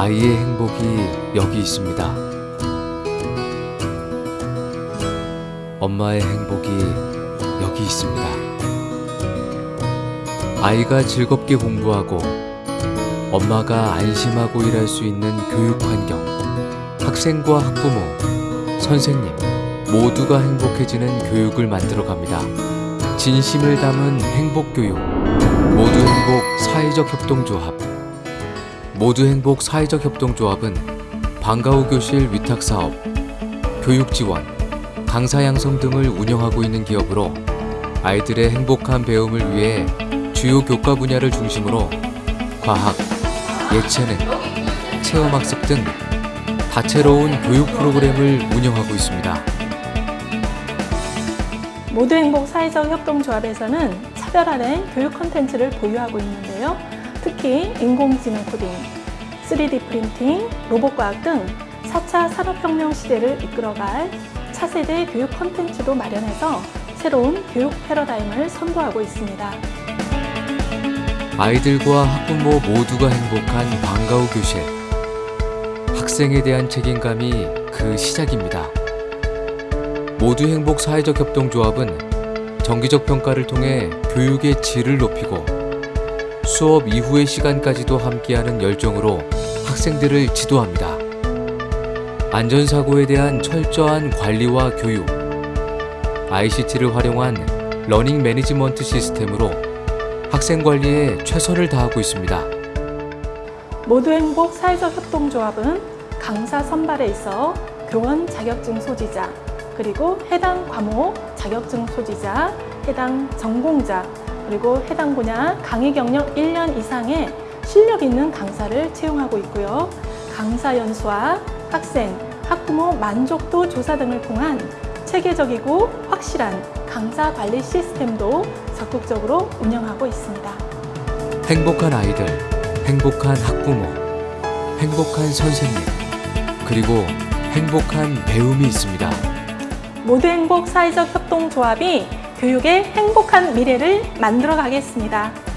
아이의 행복이 여기 있습니다. 엄마의 행복이 여기 있습니다. 아이가 즐겁게 공부하고 엄마가 안심하고 일할 수 있는 교육 환경, 학생과 학부모, 선생님 모두가 행복해지는 교육을 만들어 갑니다. 진심을 담은 행복교육, 모두 행복 사회적 협동조합. 모두 행복 사회적 협동조합은 방과후 교실 위탁 사업, 교육 지원, 강사 양성 등을 운영하고 있는 기업으로 아이들의 행복한 배움을 위해 주요 교과 분야를 중심으로 과학, 예체능, 체험학습 등 다채로운 교육 프로그램을 운영하고 있습니다. 모두 행복 사회적 협동조합에서는 차별화된 교육 콘텐츠를 보유하고 있는데요. 특히 인공지능 코딩, 3D 프린팅, 로봇과학 등 4차 산업혁명 시대를 이끌어갈 차세대 교육 콘텐츠도 마련해서 새로운 교육 패러다임을 선도하고 있습니다. 아이들과 학부모 모두가 행복한 방과후 교실. 학생에 대한 책임감이 그 시작입니다. 모두 행복 사회적 협동조합은 정기적 평가를 통해 교육의 질을 높이고 수업 이후의 시간까지도 함께하는 열정으로 학생들을 지도합니다. 안전사고에 대한 철저한 관리와 교육, ICT를 활용한 learning management 시스템으로 학생 관리에 최선을 다하고 있습니다. 모두 행복 사회적 협동조합은 강사 선발에 있어 교원 자격증 소지자, 그리고 해당 과목 자격증 소지자, 해당 전공자, 그리고 해당 분야 강의 경력 1년 이상의 실력 있는 강사를 채용하고 있고요. 강사 연수와 학생, 학부모 만족도 조사 등을 통한 체계적이고 확실한 강사 관리 시스템도 적극적으로 운영하고 있습니다. 행복한 아이들, 행복한 학부모, 행복한 선생님, 그리고 행복한 배움이 있습니다. 모두 행복 사회적 협동조합이 교육의 행복한 미래를 만들어 가겠습니다.